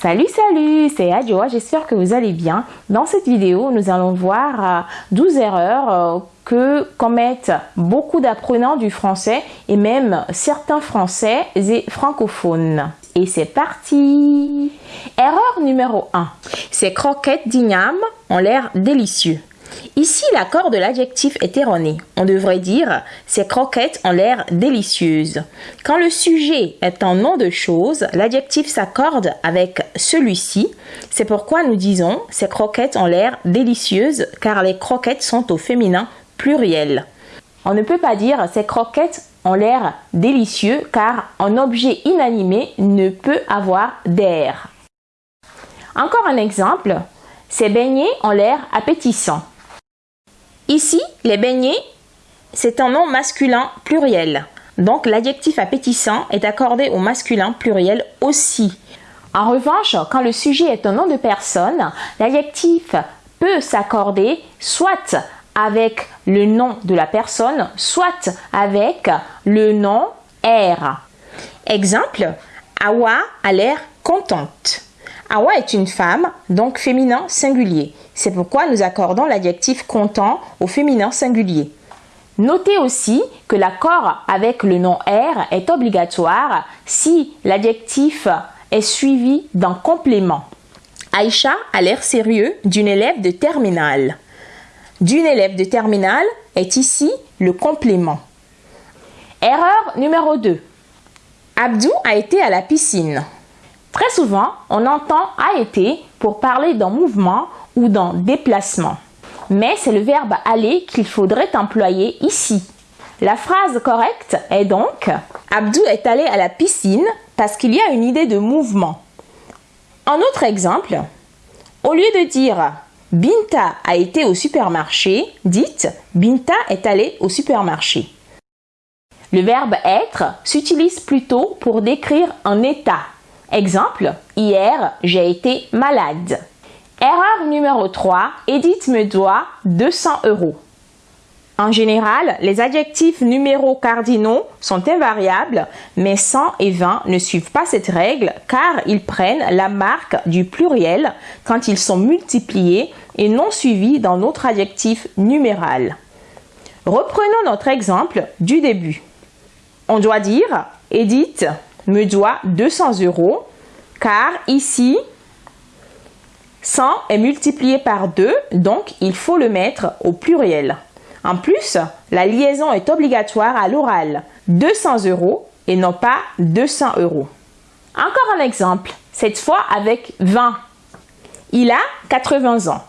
Salut, salut, c'est Adjoa, j'espère que vous allez bien. Dans cette vidéo, nous allons voir 12 euh, erreurs euh, que commettent beaucoup d'apprenants du français et même certains français et francophones. Et c'est parti Erreur numéro 1. Ces croquettes d'igname ont l'air délicieux. Ici, l'accord de l'adjectif est erroné. On devrait dire ces croquettes ont l'air délicieuses. Quand le sujet est un nom de chose, l'adjectif s'accorde avec celui-ci. C'est pourquoi nous disons ces croquettes ont l'air délicieuses car les croquettes sont au féminin pluriel. On ne peut pas dire ces croquettes ont l'air délicieux car un objet inanimé ne peut avoir d'air. Encore un exemple, ces beignets ont l'air appétissants. Ici, les beignets, c'est un nom masculin pluriel. Donc l'adjectif appétissant est accordé au masculin pluriel aussi. En revanche, quand le sujet est un nom de personne, l'adjectif peut s'accorder soit avec le nom de la personne, soit avec le nom R. Exemple, Awa a l'air contente. Awa est une femme, donc féminin singulier. C'est pourquoi nous accordons l'adjectif content au féminin singulier. Notez aussi que l'accord avec le nom R est obligatoire si l'adjectif est suivi d'un complément. Aïcha a l'air sérieux d'une élève de terminale. D'une élève de terminale est ici le complément. Erreur numéro 2. Abdou a été à la piscine. Très souvent, on entend a été pour parler d'un mouvement ou d'un déplacement. Mais c'est le verbe aller qu'il faudrait employer ici. La phrase correcte est donc Abdou est allé à la piscine parce qu'il y a une idée de mouvement. Un autre exemple, au lieu de dire Binta a été au supermarché, dites Binta est allé au supermarché. Le verbe être s'utilise plutôt pour décrire un état Exemple, hier, j'ai été malade. Erreur numéro 3, Edith me doit 200 euros. En général, les adjectifs numéros cardinaux sont invariables, mais 100 et 20 ne suivent pas cette règle car ils prennent la marque du pluriel quand ils sont multipliés et non suivis dans notre adjectif numéral. Reprenons notre exemple du début. On doit dire Edith me doit 200 euros car ici, 100 est multiplié par 2, donc il faut le mettre au pluriel. En plus, la liaison est obligatoire à l'oral. 200 euros et non pas 200 euros. Encore un exemple, cette fois avec 20. Il a 80 ans.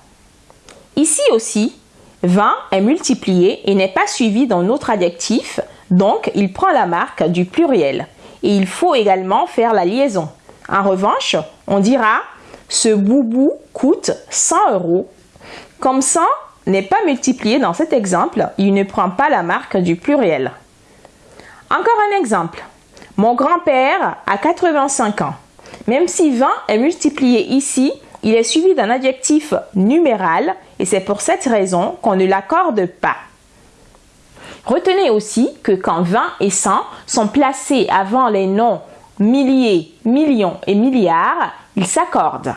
Ici aussi, 20 est multiplié et n'est pas suivi dans notre adjectif, donc il prend la marque du pluriel. Et il faut également faire la liaison. En revanche, on dira ce boubou coûte 100 euros. Comme 100 n'est pas multiplié dans cet exemple, il ne prend pas la marque du pluriel. Encore un exemple. Mon grand-père a 85 ans. Même si 20 est multiplié ici, il est suivi d'un adjectif numéral et c'est pour cette raison qu'on ne l'accorde pas. Retenez aussi que quand 20 et 100 sont placés avant les noms milliers, millions et milliards, ils s'accordent.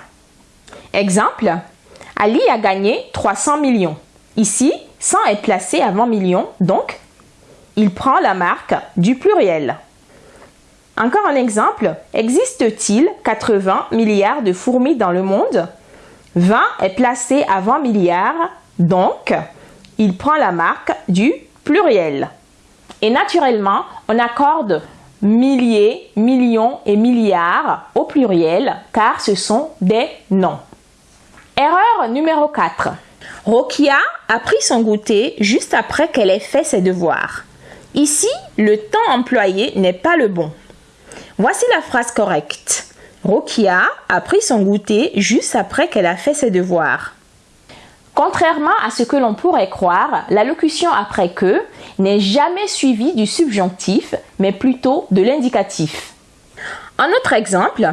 Exemple, Ali a gagné 300 millions. Ici, 100 est placé avant million, donc il prend la marque du pluriel. Encore un exemple, existe-t-il 80 milliards de fourmis dans le monde? 20 est placé avant milliard, donc il prend la marque du pluriel. Et naturellement, on accorde milliers, millions et milliards au pluriel car ce sont des noms. Erreur numéro 4. Rokia a pris son goûter juste après qu'elle ait fait ses devoirs. Ici, le temps employé n'est pas le bon. Voici la phrase correcte. Rokia a pris son goûter juste après qu'elle a fait ses devoirs. Contrairement à ce que l'on pourrait croire, la locution après que n'est jamais suivie du subjonctif, mais plutôt de l'indicatif. Un autre exemple,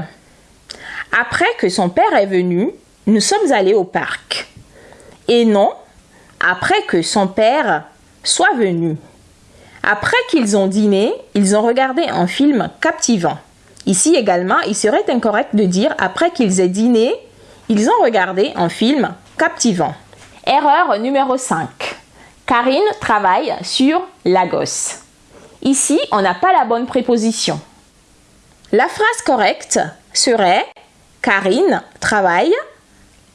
après que son père est venu, nous sommes allés au parc. Et non, après que son père soit venu. Après qu'ils ont dîné, ils ont regardé un film captivant. Ici également, il serait incorrect de dire après qu'ils aient dîné, ils ont regardé un film captivant. Erreur numéro 5. Karine travaille sur Lagos. Ici, on n'a pas la bonne préposition. La phrase correcte serait Karine travaille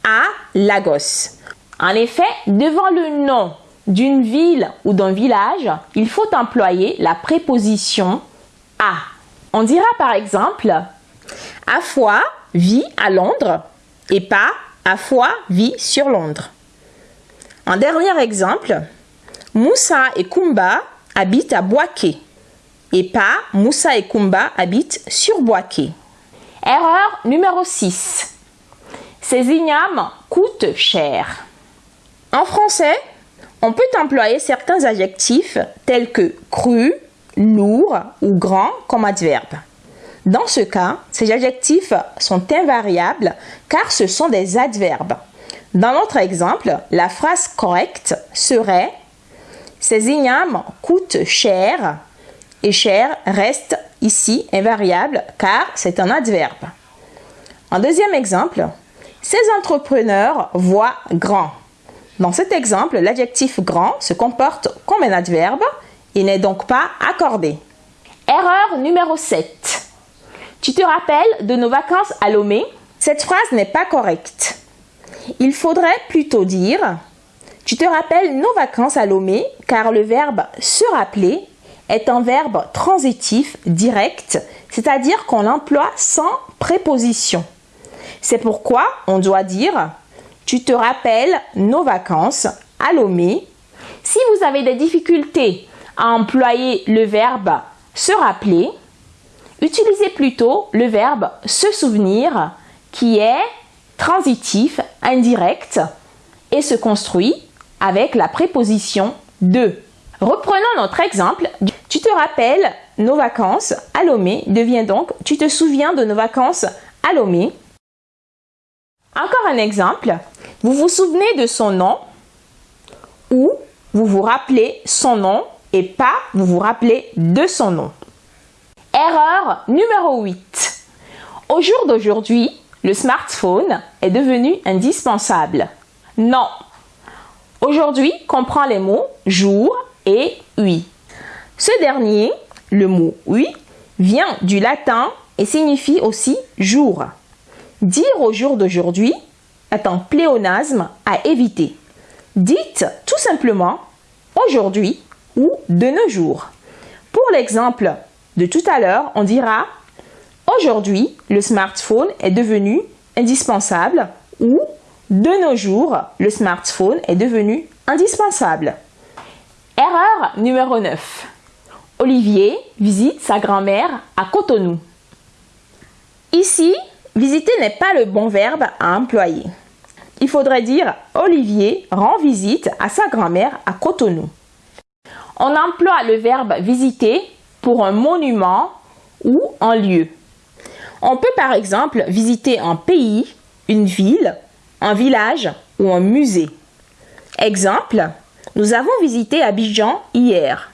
à Lagos. En effet, devant le nom d'une ville ou d'un village, il faut employer la préposition à. On dira par exemple Afoi vit à Londres et pas Afoi vit sur Londres. En dernier exemple, Moussa et Kumba habitent à Boaké et pas Moussa et Kumba habitent sur Boaké. Erreur numéro 6. Ces ignames coûtent cher. En français, on peut employer certains adjectifs tels que cru, lourd ou grand comme adverbe. Dans ce cas, ces adjectifs sont invariables car ce sont des adverbes. Dans notre exemple, la phrase correcte serait Ces ignames coûtent cher et cher reste ici invariable car c'est un adverbe. En deuxième exemple, ces entrepreneurs voient grand. Dans cet exemple, l'adjectif grand se comporte comme un adverbe et n'est donc pas accordé. Erreur numéro 7. Tu te rappelles de nos vacances à Lomé? Cette phrase n'est pas correcte. Il faudrait plutôt dire Tu te rappelles nos vacances à Lomé car le verbe se rappeler est un verbe transitif direct, c'est-à-dire qu'on l'emploie sans préposition. C'est pourquoi on doit dire Tu te rappelles nos vacances à Lomé. Si vous avez des difficultés à employer le verbe se rappeler, utilisez plutôt le verbe se souvenir qui est transitif, indirect et se construit avec la préposition de. Reprenons notre exemple. Tu te rappelles nos vacances à Lomé devient donc tu te souviens de nos vacances à Lomé. Encore un exemple. Vous vous souvenez de son nom ou vous vous rappelez son nom et pas vous vous rappelez de son nom. Erreur numéro 8. Au jour d'aujourd'hui, le smartphone est devenu indispensable. Non. Aujourd'hui comprend les mots jour et oui. Ce dernier, le mot oui, vient du latin et signifie aussi jour. Dire au jour d'aujourd'hui est un pléonasme à éviter. Dites tout simplement aujourd'hui ou de nos jours. Pour l'exemple de tout à l'heure, on dira aujourd'hui le smartphone est devenu indispensable ou de nos jours le smartphone est devenu indispensable. Erreur numéro 9. Olivier visite sa grand-mère à Cotonou. Ici, visiter n'est pas le bon verbe à employer. Il faudrait dire Olivier rend visite à sa grand-mère à Cotonou. On emploie le verbe visiter pour un monument ou un lieu. On peut par exemple visiter un pays, une ville, un village ou un musée. Exemple, nous avons visité Abidjan hier.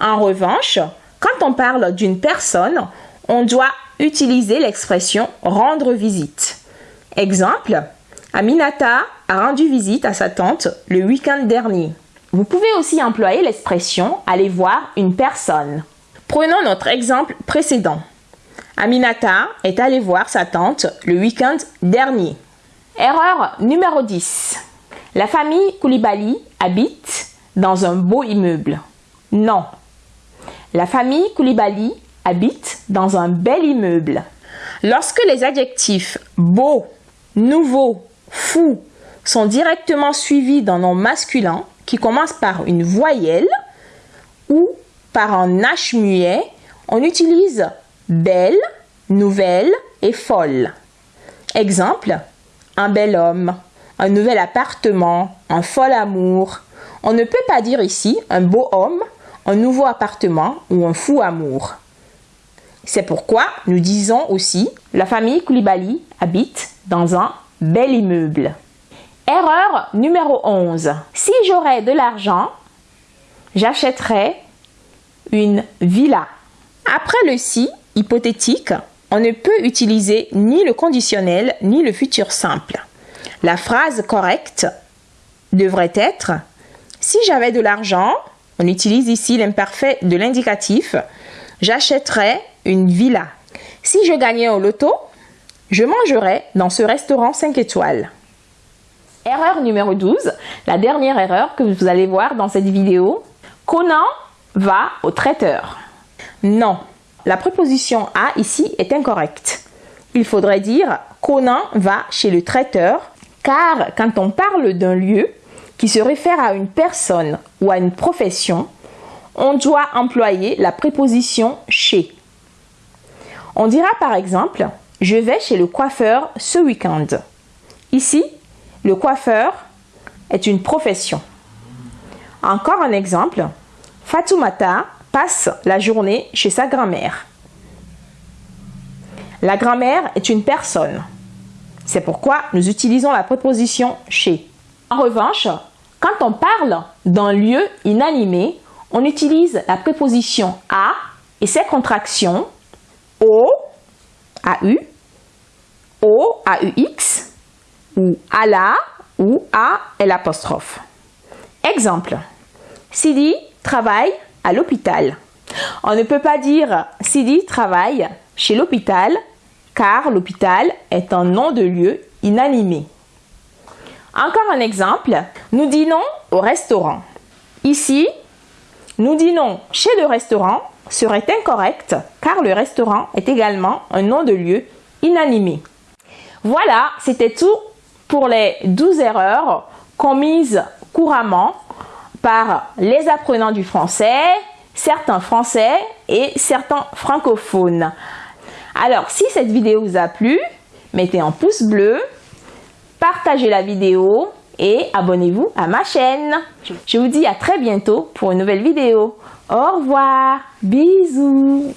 En revanche, quand on parle d'une personne, on doit utiliser l'expression rendre visite. Exemple, Aminata a rendu visite à sa tante le week-end dernier. Vous pouvez aussi employer l'expression aller voir une personne. Prenons notre exemple précédent. Aminata est allée voir sa tante le week-end dernier. Erreur numéro 10. La famille Koulibaly habite dans un beau immeuble. Non. La famille Koulibaly habite dans un bel immeuble. Lorsque les adjectifs beau, nouveau, fou sont directement suivis d'un nom masculin qui commence par une voyelle ou par un H muet, on utilise belle, nouvelle et folle. Exemple, un bel homme, un nouvel appartement, un fol amour. On ne peut pas dire ici un beau homme, un nouveau appartement ou un fou amour. C'est pourquoi nous disons aussi la famille Koulibaly habite dans un bel immeuble. Erreur numéro 11. Si j'aurais de l'argent, j'achèterais une villa. Après le si, hypothétique, on ne peut utiliser ni le conditionnel ni le futur simple. La phrase correcte devrait être Si j'avais de l'argent, on utilise ici l'imparfait de l'indicatif, j'achèterais une villa. Si je gagnais au loto, je mangerais dans ce restaurant 5 étoiles. Erreur numéro 12, la dernière erreur que vous allez voir dans cette vidéo. Conan va au traiteur. Non, la préposition à ici est incorrecte. Il faudrait dire Conan va chez le traiteur car quand on parle d'un lieu qui se réfère à une personne ou à une profession, on doit employer la préposition chez. On dira par exemple Je vais chez le coiffeur ce week-end. Ici, le coiffeur est une profession. Encore un exemple Fatoumata passe la journée chez sa grand-mère. La grand-mère est une personne. C'est pourquoi nous utilisons la préposition chez. En revanche, quand on parle d'un lieu inanimé, on utilise la préposition à et ses contractions au, AU, o, AUX, ou à la, ou à l'apostrophe. Exemple. Sidi travaille à l'hôpital. On ne peut pas dire Sidi travaille chez l'hôpital car l'hôpital est un nom de lieu inanimé. Encore un exemple, nous dînons au restaurant. Ici, nous dînons chez le restaurant serait incorrect car le restaurant est également un nom de lieu inanimé. Voilà, c'était tout pour les 12 erreurs commises couramment par les apprenants du français, certains français et certains francophones. Alors, si cette vidéo vous a plu, mettez un pouce bleu, partagez la vidéo et abonnez-vous à ma chaîne. Je vous dis à très bientôt pour une nouvelle vidéo. Au revoir, bisous.